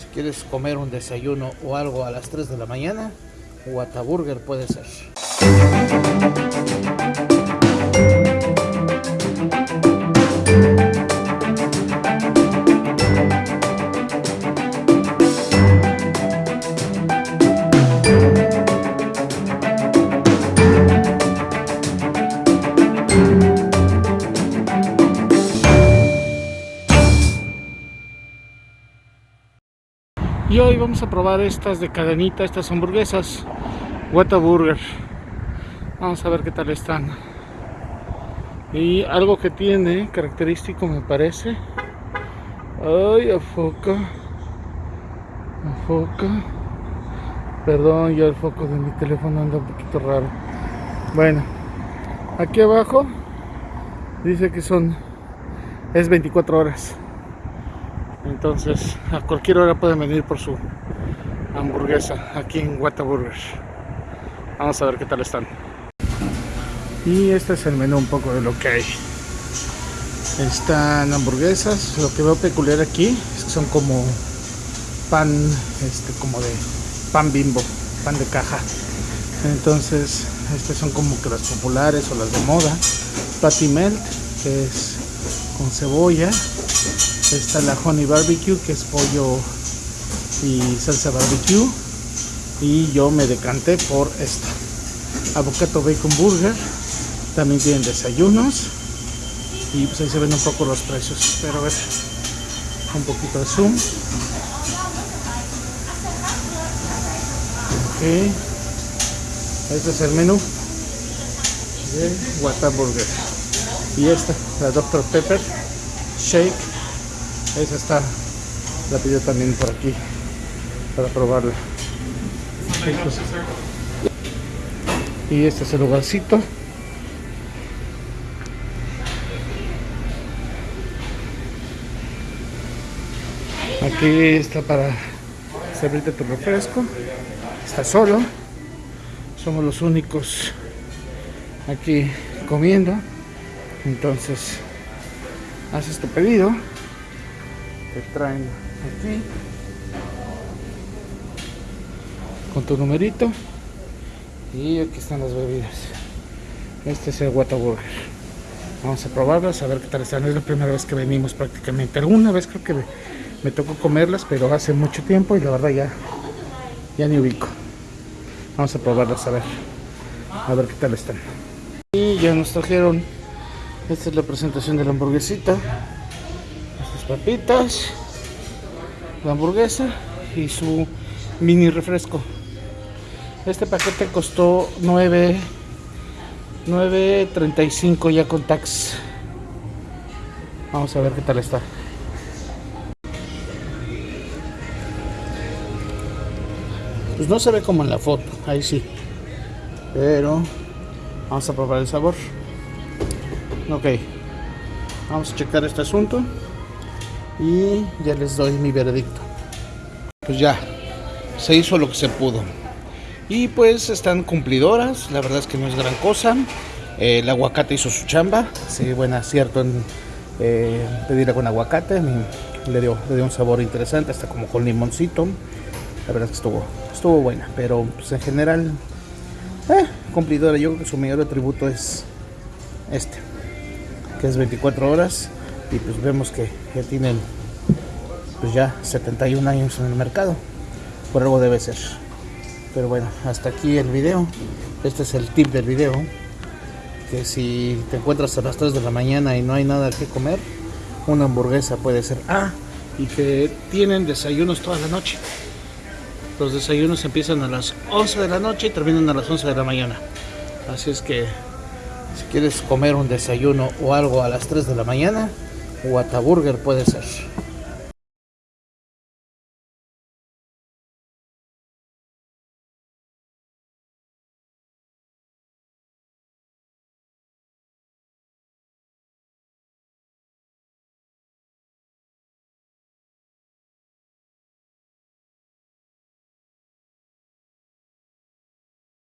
Si quieres comer un desayuno o algo a las 3 de la mañana, Whataburger puede ser. Y hoy vamos a probar estas de cadenita, estas hamburguesas Whataburger. Vamos a ver qué tal están. Y algo que tiene característico me parece. Ay, foca Foca Perdón, ya el foco de mi teléfono anda un poquito raro. Bueno, aquí abajo dice que son es 24 horas. Entonces, a cualquier hora pueden venir por su hamburguesa aquí en Whataburger. Vamos a ver qué tal están. Y este es el menú un poco de lo que hay. Están hamburguesas. Lo que veo peculiar aquí es que son como pan, este, como de pan bimbo, pan de caja. Entonces, estas son como que las populares o las de moda. Patty melt, que es con cebolla, está la honey barbecue que es pollo y salsa barbecue. Y yo me decanté por esta. Avocado bacon burger. También tienen desayunos. Y pues ahí se ven un poco los precios. Pero a ver un poquito de zoom. Ok. Este es el menú de Whataburger. Y esta la Dr. Pepper Shake esa está, la pidió también por aquí para probarla. Y este es el lugarcito. Aquí está para servirte tu refresco. Está solo. Somos los únicos aquí comiendo. Entonces, haces tu pedido te traen aquí. Con tu numerito. Y aquí están las bebidas. Este es el Whataburger. Vamos a probarlas a ver qué tal están. Es la primera vez que venimos prácticamente. Alguna vez creo que me, tocó comerlas pero hace mucho tiempo y la verdad ya ya ni ubico. Vamos a probarlas a ver. A ver qué tal están. Y ya nos trajeron. Esta es la presentación de la hamburguesita papitas, la hamburguesa y su mini refresco. Este paquete costó 9 9.35 ya con tax. Vamos a ver qué tal está. Pues no se ve como en la foto, ahí sí. Pero vamos a probar el sabor. Ok. Vamos a checar este asunto y ya les doy mi veredicto. Pues ya, se hizo lo que se pudo. Y pues están cumplidoras, la verdad es que no es gran cosa. el aguacate hizo su chamba, sí, buen acierto en eh, pedirla con aguacate, le dio, le dio un sabor interesante, hasta como con limoncito. La verdad es que estuvo, estuvo buena, pero pues en general, eh, cumplidora. Yo creo que su mayor atributo es este, que es 24 horas y pues vemos que ya tienen pues ya 71 años en el mercado. Por algo debe ser. Pero bueno hasta aquí el video. Este es el tip del video. Que si te encuentras a las 3 de la mañana y no hay nada que comer una hamburguesa puede ser ah y que tienen desayunos toda la noche. Los desayunos empiezan a las 11 de la noche y terminan a las 11 de la mañana. Así es que si quieres comer un desayuno o algo a las 3 de la mañana Whataburger puede ser.